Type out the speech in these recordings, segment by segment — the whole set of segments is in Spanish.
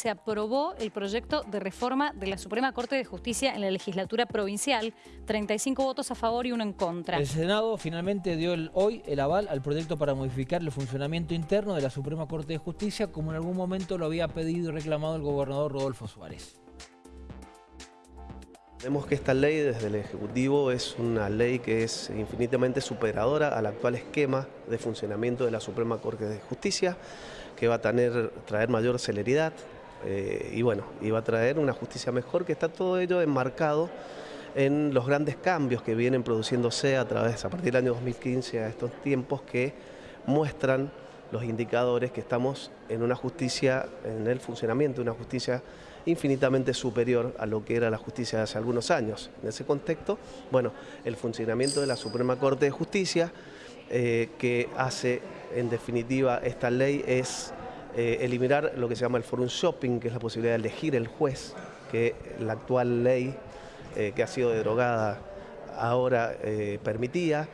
se aprobó el proyecto de reforma de la Suprema Corte de Justicia en la legislatura provincial, 35 votos a favor y uno en contra. El Senado finalmente dio hoy el aval al proyecto para modificar el funcionamiento interno de la Suprema Corte de Justicia, como en algún momento lo había pedido y reclamado el gobernador Rodolfo Suárez. Vemos que esta ley desde el Ejecutivo es una ley que es infinitamente superadora al actual esquema de funcionamiento de la Suprema Corte de Justicia, que va a tener, traer mayor celeridad, eh, y bueno, iba a traer una justicia mejor, que está todo ello enmarcado en los grandes cambios que vienen produciéndose a través, a partir del año 2015 a estos tiempos que muestran los indicadores que estamos en una justicia, en el funcionamiento de una justicia infinitamente superior a lo que era la justicia de hace algunos años. En ese contexto, bueno, el funcionamiento de la Suprema Corte de Justicia, eh, que hace en definitiva esta ley es eh, eliminar lo que se llama el forum shopping, que es la posibilidad de elegir el juez, que la actual ley eh, que ha sido derogada ahora eh, permitía,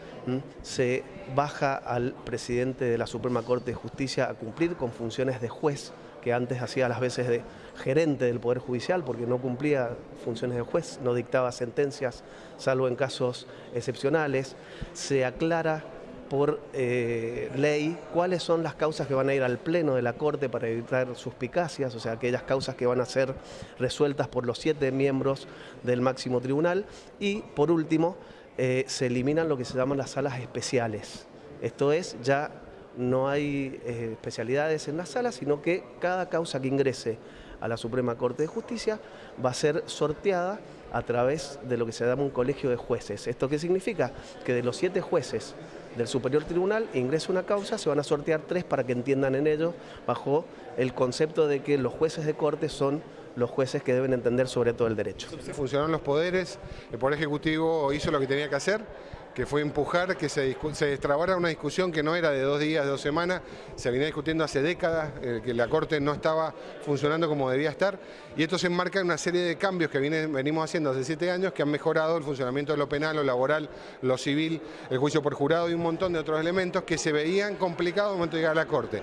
se baja al presidente de la Suprema Corte de Justicia a cumplir con funciones de juez, que antes hacía las veces de gerente del Poder Judicial, porque no cumplía funciones de juez, no dictaba sentencias, salvo en casos excepcionales. Se aclara por eh, ley cuáles son las causas que van a ir al pleno de la Corte para evitar suspicacias, o sea, aquellas causas que van a ser resueltas por los siete miembros del máximo tribunal. Y, por último, eh, se eliminan lo que se llaman las salas especiales. Esto es, ya no hay eh, especialidades en las salas, sino que cada causa que ingrese a la Suprema Corte de Justicia va a ser sorteada a través de lo que se llama un colegio de jueces. ¿Esto qué significa? Que de los siete jueces del Superior Tribunal ingresa una causa, se van a sortear tres para que entiendan en ello, bajo el concepto de que los jueces de corte son los jueces que deben entender sobre todo el derecho. Funcionaron los poderes, el Poder Ejecutivo hizo lo que tenía que hacer, que fue empujar que se, se una discusión que no era de dos días, de dos semanas, se venía discutiendo hace décadas, eh, que la Corte no estaba funcionando como debía estar, y esto se enmarca en una serie de cambios que venimos haciendo hace siete años que han mejorado el funcionamiento de lo penal, lo laboral, lo civil, el juicio por jurado y un montón de otros elementos que se veían complicados al momento de llegar a la Corte.